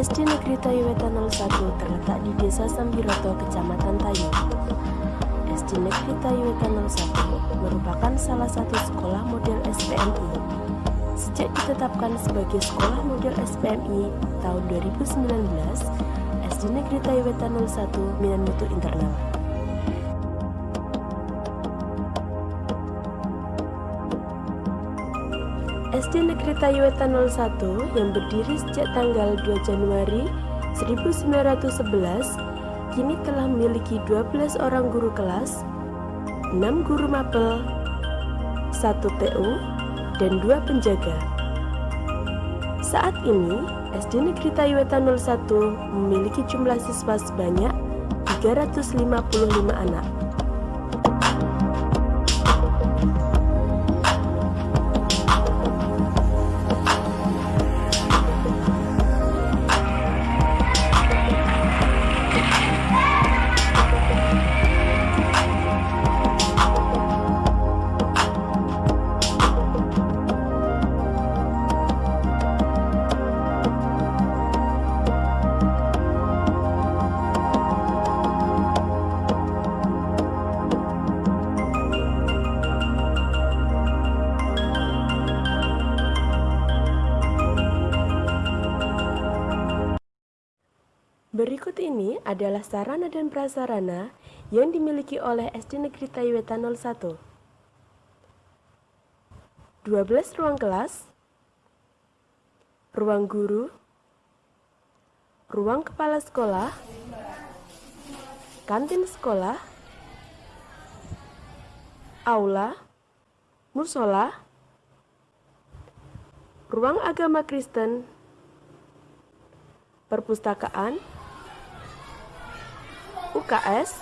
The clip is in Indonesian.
SD Negeri Tayuwetan 01 terletak di Desa Sambiroto, Kecamatan Tayu. SD Negeri Tayuwetan 01 merupakan salah satu sekolah model SPMI. Sejak ditetapkan sebagai sekolah model SPMI tahun 2019, SD Negeri Tayuwetan 01 Minan Mutu Internal. SD Negeri Tayuwetan 01 yang berdiri sejak tanggal 2 Januari 1911 kini telah memiliki 12 orang guru kelas, 6 guru mapel, 1 TU, dan 2 penjaga. Saat ini, SD Negeri Tayuwetan 01 memiliki jumlah siswa sebanyak 355 anak. Berikut ini adalah sarana dan prasarana yang dimiliki oleh SD Negeri Tayuwetan 01. 12 ruang kelas, ruang guru, ruang kepala sekolah, kantin sekolah, aula, musola, ruang agama Kristen, perpustakaan, UKS,